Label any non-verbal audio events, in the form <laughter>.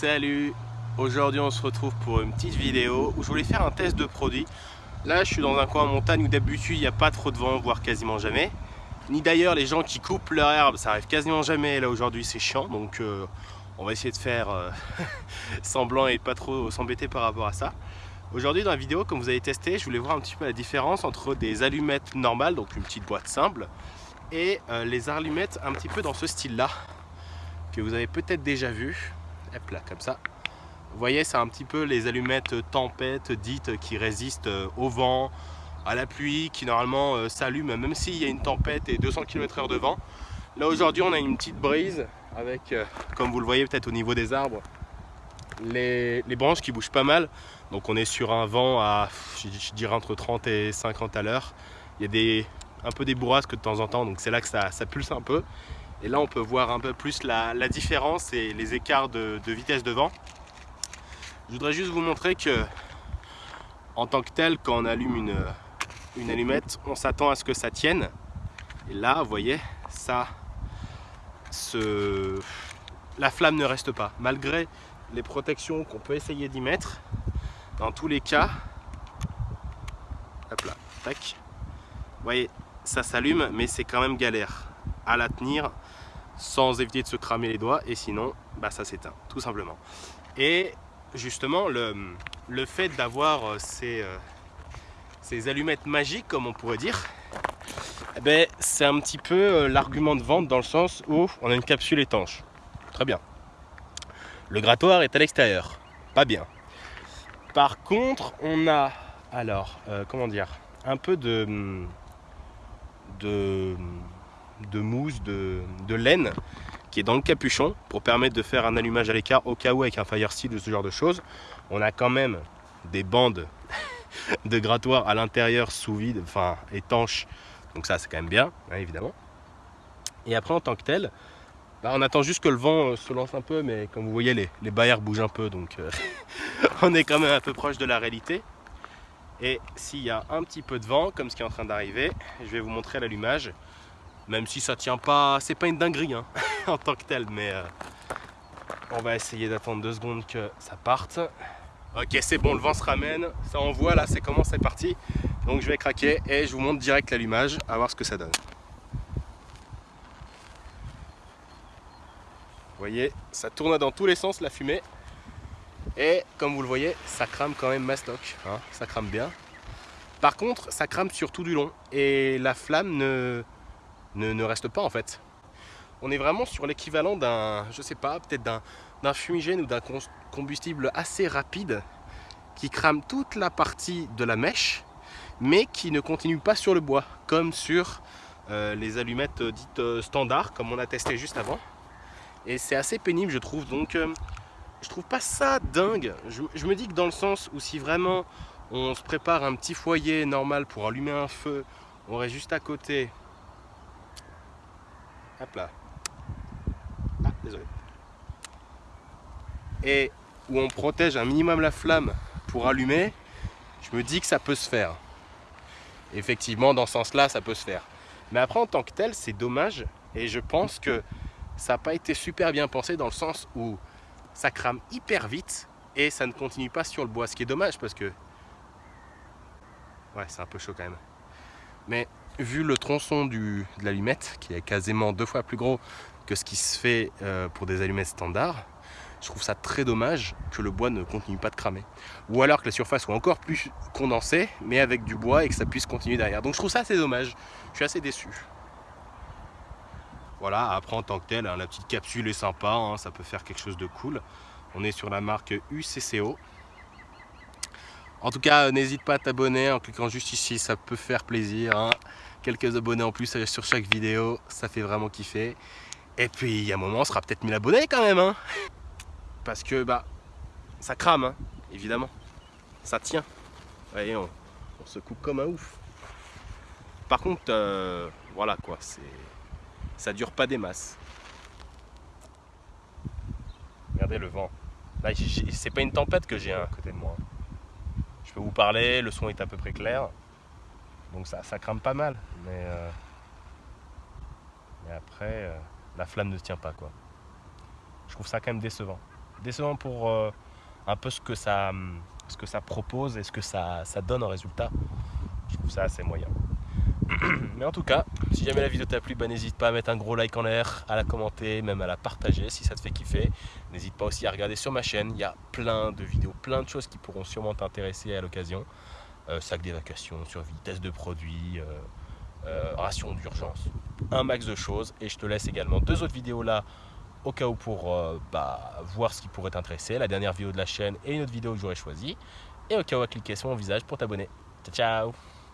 Salut Aujourd'hui on se retrouve pour une petite vidéo où je voulais faire un test de produit. Là je suis dans un coin en montagne où d'habitude il n'y a pas trop de vent, voire quasiment jamais. Ni d'ailleurs les gens qui coupent leur herbe, ça arrive quasiment jamais. Là aujourd'hui c'est chiant donc euh, on va essayer de faire euh, <laughs> semblant et pas trop s'embêter par rapport à ça. Aujourd'hui dans la vidéo, comme vous avez testé, je voulais voir un petit peu la différence entre des allumettes normales, donc une petite boîte simple, et euh, les allumettes un petit peu dans ce style-là, que vous avez peut-être déjà vu. Hop là, comme ça. Vous voyez, c'est un petit peu les allumettes tempête dites qui résistent euh, au vent, à la pluie, qui normalement euh, s'allument même s'il y a une tempête et 200 km h de vent. Là aujourd'hui on a une petite brise avec, comme vous le voyez peut-être au niveau des arbres, les, branches qui bougent pas mal. Donc on est sur un vent à, je dirais, entre 30 et 50 à l'heure. Il y a des, un peu des bourrasques de temps en temps, donc c'est là que ça, pulse un peu. Et là on peut voir un peu plus la, différence et les écarts de, vitesse de vent. Je voudrais juste vous montrer que en tant que tel, quand on allume une, allumette, on s'attend à ce que ça tienne. Et là, vous voyez, ça, la flamme ne reste pas. Malgré les protections qu'on peut essayer d'y mettre. Dans tous les cas, hop là, tac. Vous voyez, ça s'allume, mais c'est quand même galère à la tenir sans éviter de se cramer les doigts et sinon, bah, ça s'éteint, tout simplement. Et justement, le, le fait d'avoir euh, ces, euh, ces allumettes magiques, comme on pourrait dire, eh ben, c'est un petit peu euh, l'argument de vente dans le sens où on a une capsule étanche. Très bien. Le grattoir est à l'extérieur. Pas bien. Par contre, on a, alors, comment dire, un peu de, de, de mousse, de, laine qui est dans le capuchon pour permettre de faire un allumage à l'écart au cas où avec un fire steel ou ce genre de choses. On a quand même des bandes <laughs> de grattoir à l'intérieur sous vide, enfin étanches. Donc ça, c'est quand même bien, hein, évidemment. Et après, en tant que tel, bah, on attend juste que le vent euh, se lance un peu, mais comme vous voyez, les, les bougent un peu, donc euh, <laughs> on est quand même un peu proche de la réalité. Et s'il y a un petit peu de vent, comme ce qui est en train d'arriver, je vais vous montrer l'allumage. Même si ça tient pas, c'est pas une dinguerie hein, <laughs> en tant que tel, mais euh, on va essayer d'attendre deux secondes que ça parte. Ok, c'est bon, le vent se ramène, ça envoie là, c'est comment c'est parti. Donc je vais craquer et je vous montre direct l'allumage, à voir ce que ça donne. Vous voyez, ça tourne dans tous les sens la fumée. Et comme vous le voyez, ça crame quand même mastoc. Hein, ça crame bien. Par contre, ça crame sur tout du long. Et la flamme ne, ne, reste pas en fait. On est vraiment sur l'équivalent d'un, je sais pas, peut-être d'un fumigène ou d'un combustible assez rapide qui crame toute la partie de la mèche mais qui ne continue pas sur le bois comme sur euh, les allumettes dites euh, standards comme on a testé juste avant. Et c'est assez pénible je trouve. Donc euh, je trouve pas ça dingue. Je, me dis que dans le sens où si vraiment on se prépare un petit foyer normal pour allumer un feu on aurait juste à côté hop là. Ah désolé. Et où on protège un minimum la flamme pour allumer je me dis que ça peut se faire. Effectivement dans ce sens là ça peut se faire. Mais après en tant que tel c'est dommage et je pense que ça n'a pas été super bien pensé dans le sens où ça crame hyper vite et ça ne continue pas sur le bois, ce qui est dommage parce que... Ouais, c'est un peu chaud quand même. Mais vu le tronçon de l'allumette, qui est quasiment deux fois plus gros que ce qui se fait euh, pour des allumettes standards, je trouve ça très dommage que le bois ne continue pas de cramer. Ou alors que la surface soit encore plus condensée, mais avec du bois et que ça puisse continuer derrière. Donc je trouve ça assez dommage. Je suis assez déçu. Voilà, après en tant que tel, hein, la petite capsule est sympa, hein, ça peut faire quelque chose de cool. On est sur la marque UCCO. En tout cas, n'hésite pas à t'abonner en cliquant juste ici, ça peut faire plaisir. Hein. Quelques abonnés en plus sur chaque vidéo, ça fait vraiment kiffer. Et puis, il y a un moment, on sera peut-être 1000 abonnés quand même. Parce que, bah, ça crame, évidemment. Ça tient. Vous voyez, on, se coupe comme un ouf. Par contre, euh, voilà quoi, c'est ça dure pas des masses. Regardez le vent. Là, c'est pas une tempête que j'ai à côté de moi. Je peux vous parler, le son est à peu près clair. Donc ça, crame pas mal. Mais, euh, après, euh, la flamme ne tient pas quoi. Je trouve ça quand même décevant. décevant pour euh, un peu ce que, ça, ce que ça propose et ce que ça, ça donne en résultat. Je trouve ça assez moyen. <clears throat> Mais en tout cas, si jamais la vidéo t'a plu, bah, n'hésite pas à mettre un gros like en l'air, à la commenter, même à la partager si ça te fait kiffer. N'hésite pas aussi à regarder sur ma chaîne, il y a plein de vidéos, plein de choses qui pourront sûrement t'intéresser à l'occasion. Euh, sac d'évacuation, survie, test de produits, euh, euh, ration d'urgence, un max de choses. Et je te laisse également deux autres vidéos là au cas où pour bah, voir ce qui pourrait t'intéresser, la dernière vidéo de la chaîne et une autre vidéo que j'aurais choisi. Et au cas où à cliquer sur mon visage pour t'abonner. Ciao ciao